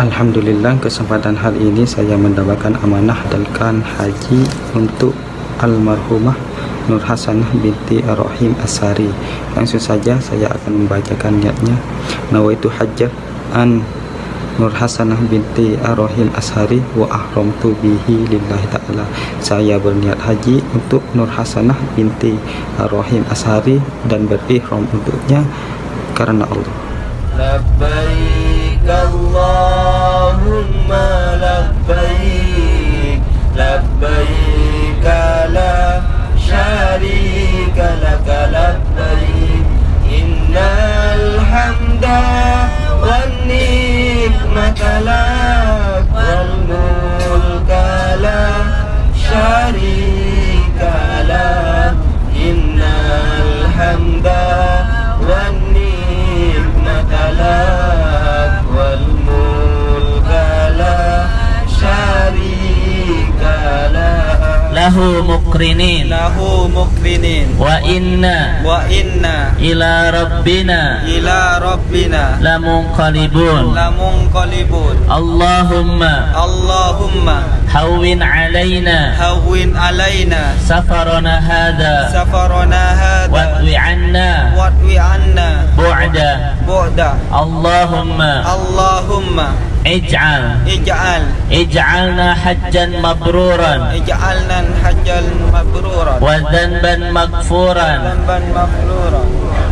Alhamdulillah kesempatan hal ini saya mendapatkan amanah dalkan haji untuk almarhumah Nur Hasanah binti Ar-Rahim Asari langsung saja saya akan membacakan niatnya. Nawaitu hajjah an Nur Hasanah binti Ar-Rahim Ashari wa ahramtu bihi lillahi ta'ala. Saya berniat haji untuk Nur Hasanah binti Ar-Rahim Ashari dan berihram untuknya karena Allah. Labbaik له مقرنين له مقرنين وإنا وإنا إلى ربنا إلى ربنا لمنقلبون لمنقلبون اللهم اللهم هون علينا هون علينا سفرنا هذا سفرنا هذا واطوي عنا واطوي عنا بعد اللهم اللهم ij'al. Ij'al. Ij'alna hajjan mabruran. Ij'alna hajjal mabruran. Wa dhanban maghfuran. Dhanban maghfuran.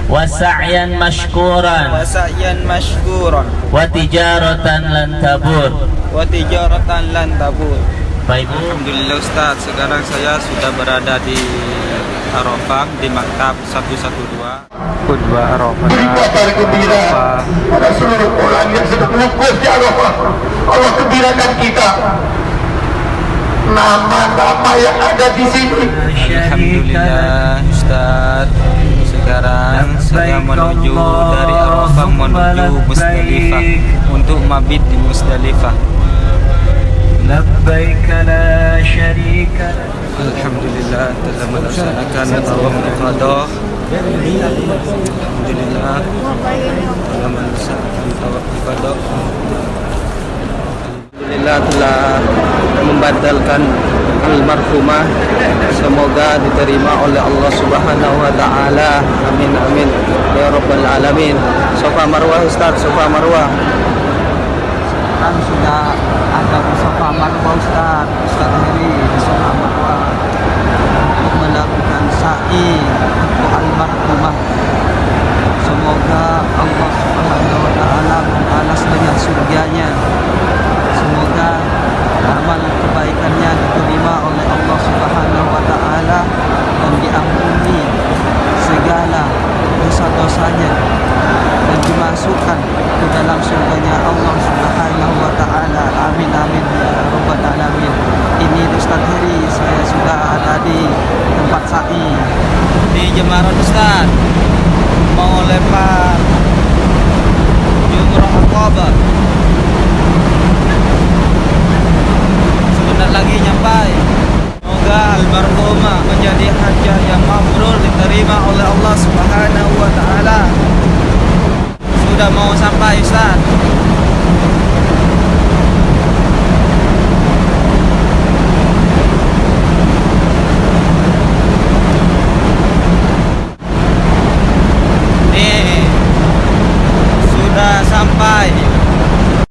Wa sa'yan wa mashkuran sa'yan mashkuran. Wa tijaratan lan tabur. Wa tijaratan lan tabur. Baik. Alhamdulillah Ustaz, sekarang saya sudah berada di Arafah di Maktab 112 Khutbah Arafah pada seluruh orang yang sedang wukuf di Arafah. Allah gembirakan kita. Nama-nama yang ada di sini. Alhamdulillah Ustaz Sekarang saya menuju dari Arafah menuju Musdalifah Untuk mabit di Musdalifah لبيك لا شريك لك Alhamdulillah telah melaksanakan tawaf ifadah Alhamdulillah telah melaksanakan tawaf ifadah Alhamdulillah telah membatalkan almarhumah semoga diterima oleh Allah Subhanahu wa taala amin amin ya rabbal alamin Sofa Marwah Ustaz Sofa Marwah Sofa Marwah Ustaz Ustaz Heri di Sofa Marwah untuk melakukan sa'i untuk almarhumah semoga Allah Subhanahu wa taala membalas dengan surganya semoga amal kebaikannya diterima oleh Allah Subhanahu wa taala dan diampuni segala dosa-dosanya dan dimasukkan ke dalam surganya Allah Subhanahu wa taala. Amin amin ya rabbal alamin. Ini Ustaz Heri, saya sudah ada di tempat sa'i di Jemaran Ustaz. Mau lempar jumrah Aqabah. Sebentar lagi nyampai. Semoga almarhumah menjadi hajah yang mabrur diterima oleh Allah Subhanahu wa taala. Sudah mau sampai Ustaz.